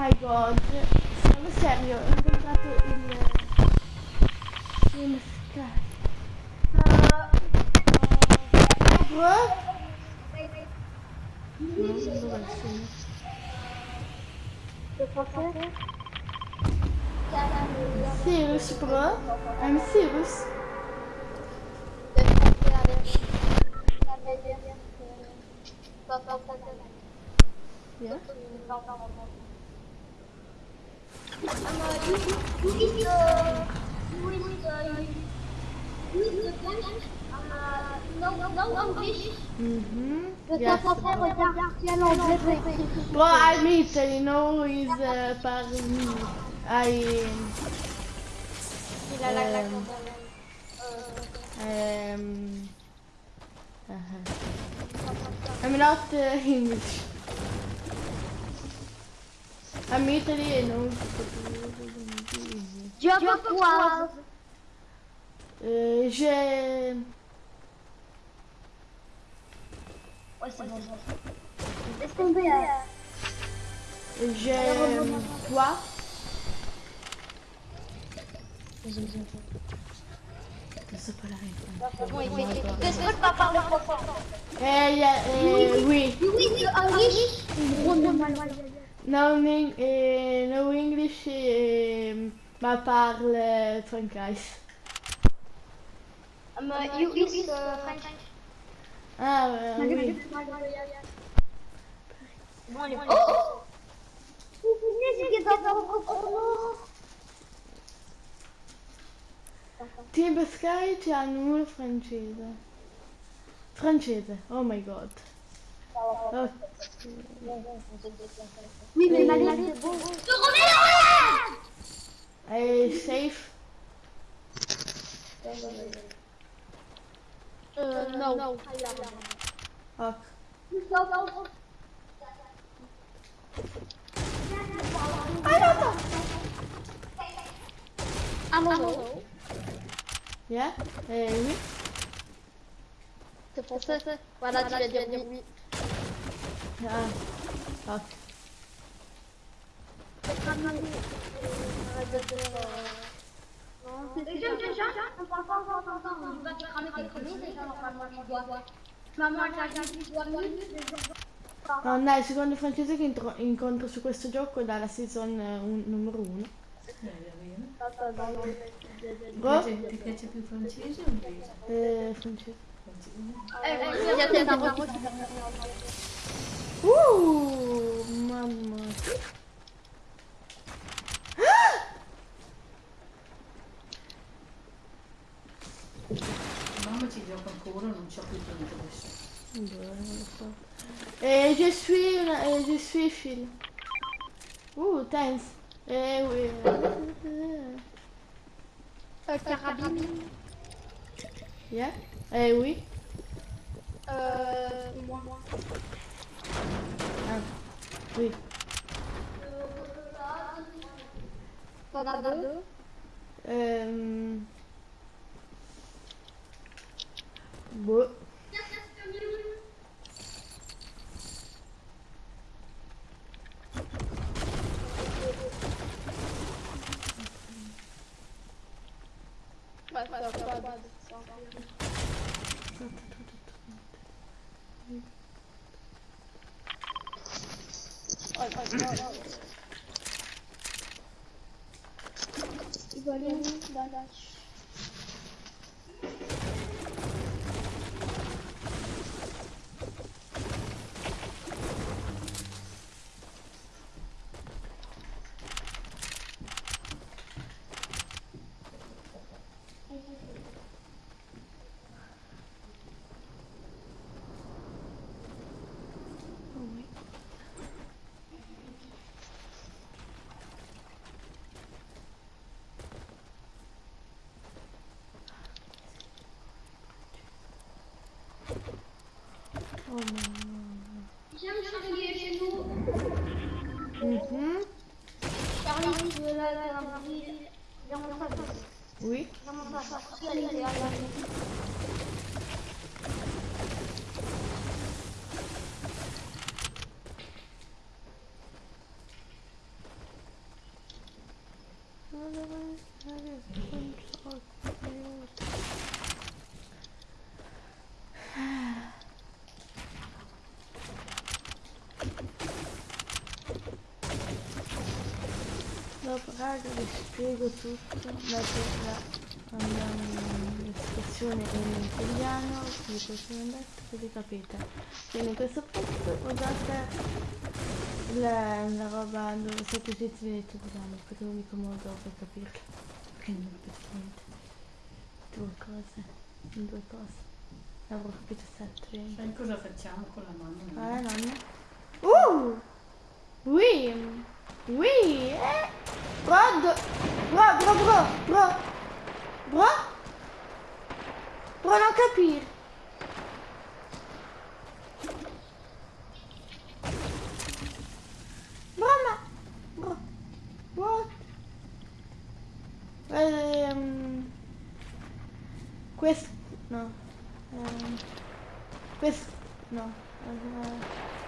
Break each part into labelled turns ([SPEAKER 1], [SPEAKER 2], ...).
[SPEAKER 1] my god, sono serio, ho inventato il... il uh, uh, non so Serious bro, I'm serious. Yeah. Mm -hmm. yes. Well, I mean, so you know, he's uh, pardon me. I. Um, um, um, uh -huh. I'm not uh, English. I'm muted and all.
[SPEAKER 2] Tu as
[SPEAKER 1] quoi j'ai...
[SPEAKER 2] Ouais, c'est bon.
[SPEAKER 1] J'ai... Quoi c'est pas la réponse.
[SPEAKER 2] Pas parler trop fort. Eh, euh, oui, oui.
[SPEAKER 1] Oui, oui, oui. oui. oui.
[SPEAKER 2] oui. oui. oui. oui. oui.
[SPEAKER 1] No, eng- eh, no English, eh, ma parle francese.
[SPEAKER 2] Um, you is uh, French.
[SPEAKER 1] Ah, euh, oui.
[SPEAKER 2] Oh
[SPEAKER 1] Team Sky c'ha nulla francese. Francese, oh my god. Oh,
[SPEAKER 2] Oui, mais ma lèvre est bon.
[SPEAKER 1] Je safe.
[SPEAKER 2] Euh, euh,
[SPEAKER 1] non. non.
[SPEAKER 2] Ah. I don't know.
[SPEAKER 1] Yeah? Eh oui.
[SPEAKER 2] C'est pour ça. Voilà, tu vas dire oui.
[SPEAKER 1] Ah, ok. No, dai, il secondo francese che intro- incontro su questo gioco dalla season eh, un- numero 1. Bro?
[SPEAKER 3] Ti piace più francese o inglese?
[SPEAKER 1] Eh, francese.
[SPEAKER 3] Francese.
[SPEAKER 1] Uh, mamma.
[SPEAKER 3] Mamma ci gioca ancora, non c'ho più tempo adesso.
[SPEAKER 1] Boh, non so. Eh, je suis, eh, je suis Phil. Uh, thanks. Eh, oui.
[SPEAKER 2] Carabine.
[SPEAKER 1] Yeah? Eh, oui.
[SPEAKER 2] Euh, moi.
[SPEAKER 1] Ah,
[SPEAKER 2] fui. Soldador? Um...
[SPEAKER 1] Boa.
[SPEAKER 2] Vai, vai, vai, vai, vai. И болеем, да,
[SPEAKER 1] дальше. Raga vi spiego tutto, la, la, la descrizione in italiano, vi posso andare così capite. Quindi in questo posto usate la, la roba dove siete zitti vedete italiano, perché è l'unico modo per capirlo. Perché non capite niente. Due cose, due cose. Avrò capito sette.
[SPEAKER 3] Sai cosa facciamo con la mamma?
[SPEAKER 1] Ah, nonna. Uh! Oui! Oui! Eh! Bro, do- bro, bro, bro, bro! Bro? Non capire! Bro, ma... Bro. What? Ehm... Questo... No. Ehm... Questo... No. Eh,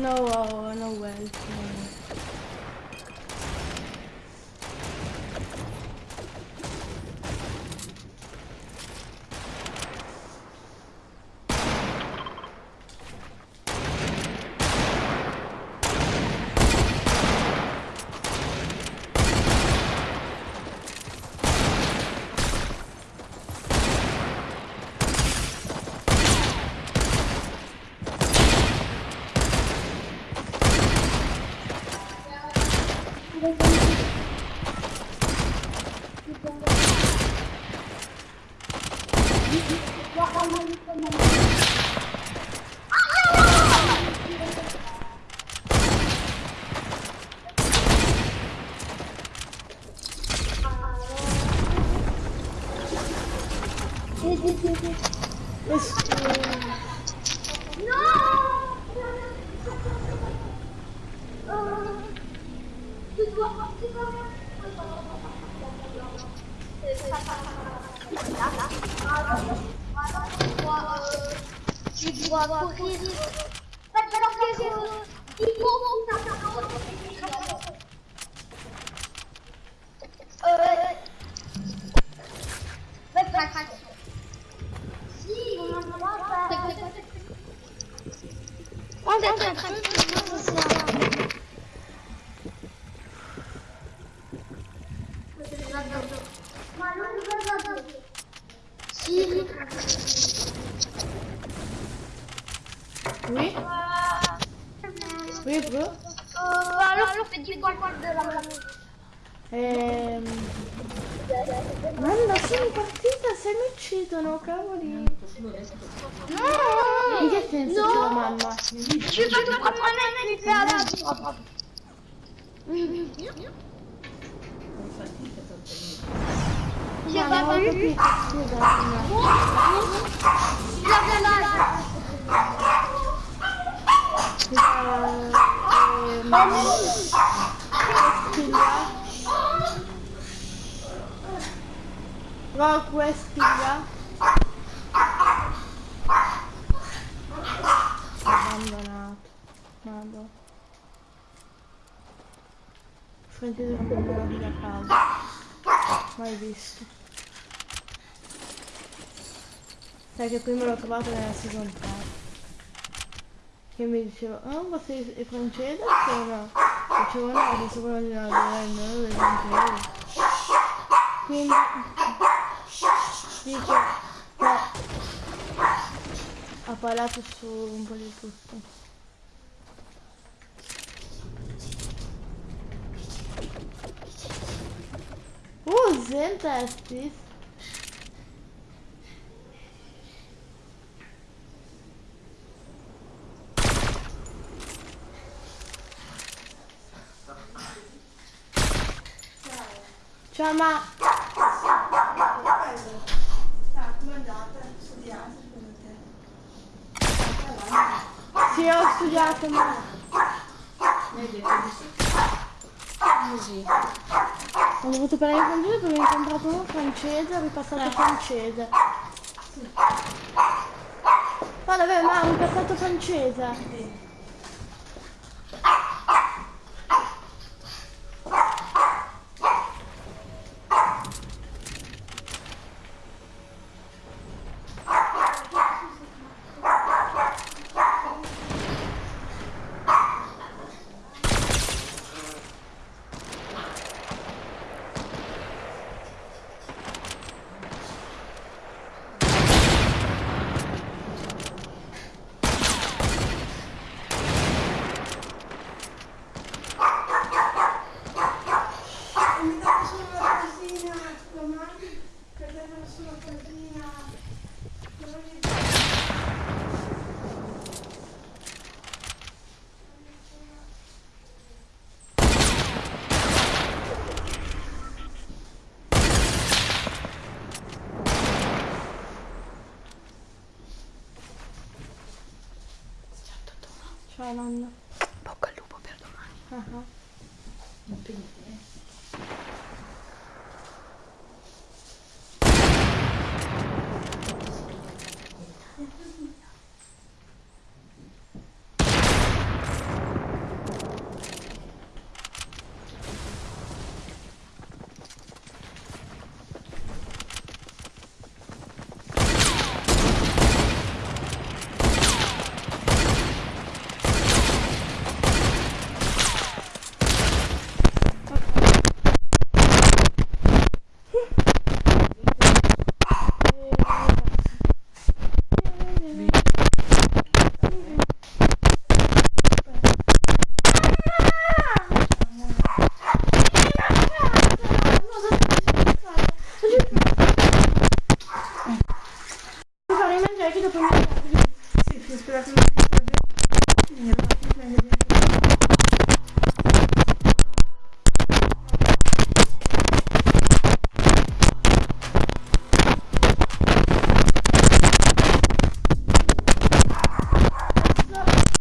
[SPEAKER 1] No, oh, no wealth. Non
[SPEAKER 2] Tu dois partir euh, je dois courir. Si, on en voit pas.
[SPEAKER 1] Mamma, sono partita, se mi uccidono, cavoli.
[SPEAKER 2] Non
[SPEAKER 1] In che senso
[SPEAKER 2] No.
[SPEAKER 1] tua mamma?
[SPEAKER 2] Mais à la
[SPEAKER 3] fai fatica a ottenere.
[SPEAKER 2] J'ai
[SPEAKER 1] No,
[SPEAKER 2] pas
[SPEAKER 1] non ho capito, scusami.
[SPEAKER 2] Il a bien l'âge.
[SPEAKER 1] Rock Westiglia abbandonato Vado Francese abbandonati da casa mai visto sai che prima l'ho trovato nella seconda parte che mi diceva ah ma sei è francese o no? dicevo no che sono di una no, è francese quindi che ha parlato su un po' di tutto Uh, presente Estis? Ciao ma
[SPEAKER 4] Ah, come è andata? Studiate secondo
[SPEAKER 1] sì ho studiato ma
[SPEAKER 3] Vedi? Così.
[SPEAKER 1] ho dovuto prendere con lui perché ho incontrato uno francese ho ripassato francese. Ma davvero ma ho ripassato francese.
[SPEAKER 4] E mi date solo una cosina domani? Per dare solo una cosina?
[SPEAKER 1] Ciao nonna.
[SPEAKER 3] Bocca al lupo per domani.
[SPEAKER 1] Ah ah.
[SPEAKER 3] Impegni-